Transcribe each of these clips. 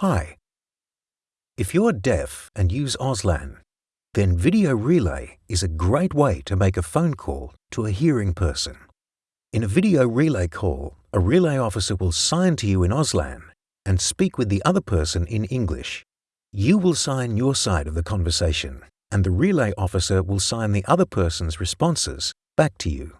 Hi. If you're deaf and use Auslan, then Video Relay is a great way to make a phone call to a hearing person. In a video relay call, a relay officer will sign to you in Auslan and speak with the other person in English. You will sign your side of the conversation, and the relay officer will sign the other person's responses back to you.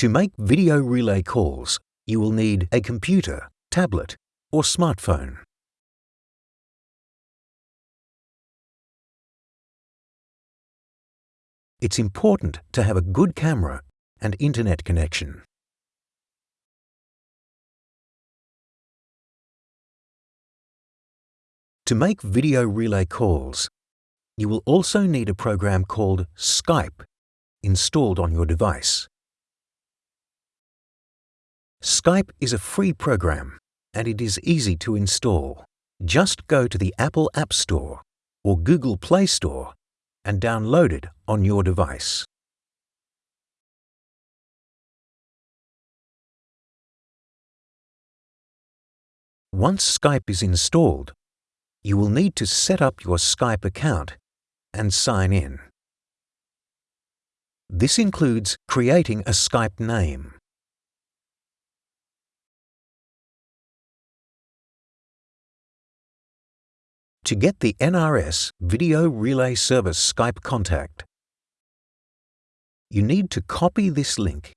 To make video relay calls, you will need a computer, tablet, or smartphone. It's important to have a good camera and internet connection. To make video relay calls, you will also need a program called Skype installed on your device. Skype is a free program and it is easy to install. Just go to the Apple App Store or Google Play Store and download it on your device. Once Skype is installed, you will need to set up your Skype account and sign in. This includes creating a Skype name. To get the NRS Video Relay Service Skype contact, you need to copy this link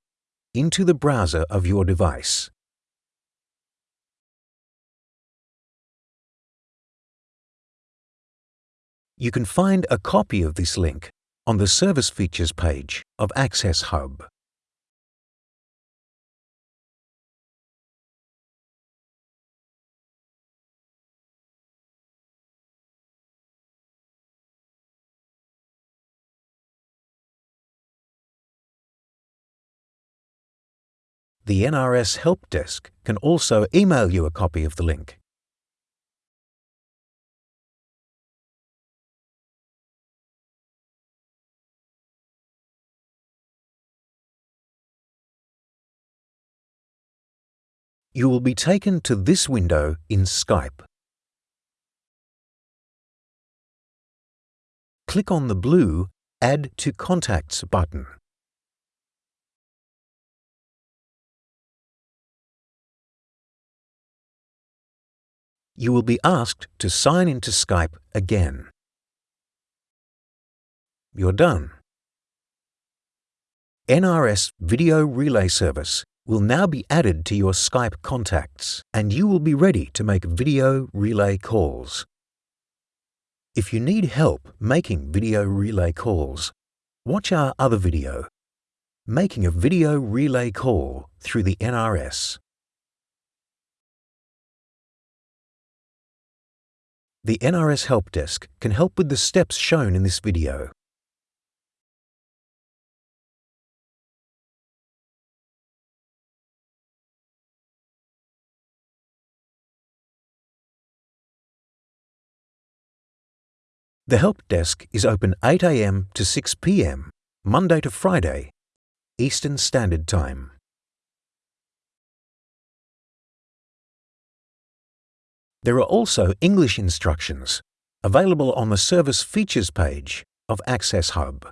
into the browser of your device. You can find a copy of this link on the Service Features page of Access Hub. The NRS Help Desk can also email you a copy of the link. You will be taken to this window in Skype. Click on the blue Add to Contacts button. You will be asked to sign into Skype again. You're done. NRS Video Relay Service will now be added to your Skype contacts and you will be ready to make video relay calls. If you need help making video relay calls, watch our other video, Making a Video Relay Call through the NRS. The NRS Help Desk can help with the steps shown in this video. The Help Desk is open 8am to 6pm, Monday to Friday, Eastern Standard Time. There are also English instructions available on the Service Features page of Access Hub.